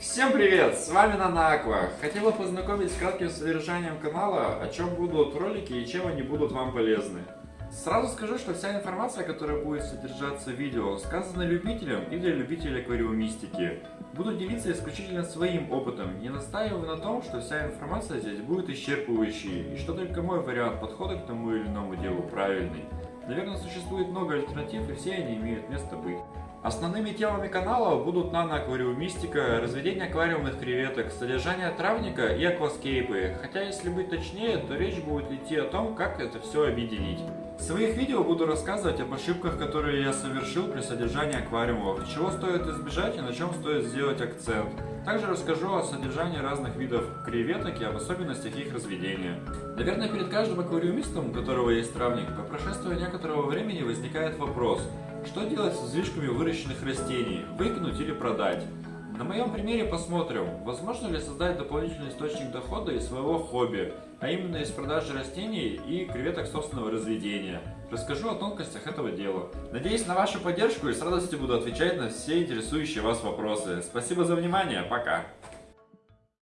Всем привет! С вами Нанаква. Хотел бы познакомить с кратким содержанием канала, о чем будут ролики и чем они будут вам полезны. Сразу скажу, что вся информация, которая будет содержаться в видео, сказана любителям и для любителей аквариумистики. Буду делиться исключительно своим опытом, не настаиваю на том, что вся информация здесь будет исчерпывающей, и что только мой вариант подхода к тому или иному делу правильный. Наверное, существует много альтернатив, и все они имеют место быть. Основными темами канала будут наноаквариумистика, разведение аквариумных креветок, содержание травника и акваскейпы, хотя если быть точнее, то речь будет идти о том, как это все объединить. В своих видео буду рассказывать об ошибках, которые я совершил при содержании аквариумов, чего стоит избежать и на чем стоит сделать акцент. Также расскажу о содержании разных видов креветок и об особенностях их разведения. Наверное, перед каждым аквариумистом, у которого есть травник, по прошествии некоторого времени возникает вопрос – что делать с излишками выращенных растений? Выкинуть или продать? На моем примере посмотрим, возможно ли создать дополнительный источник дохода из своего хобби, а именно из продажи растений и креветок собственного разведения. Расскажу о тонкостях этого дела. Надеюсь на вашу поддержку и с радостью буду отвечать на все интересующие вас вопросы. Спасибо за внимание, пока!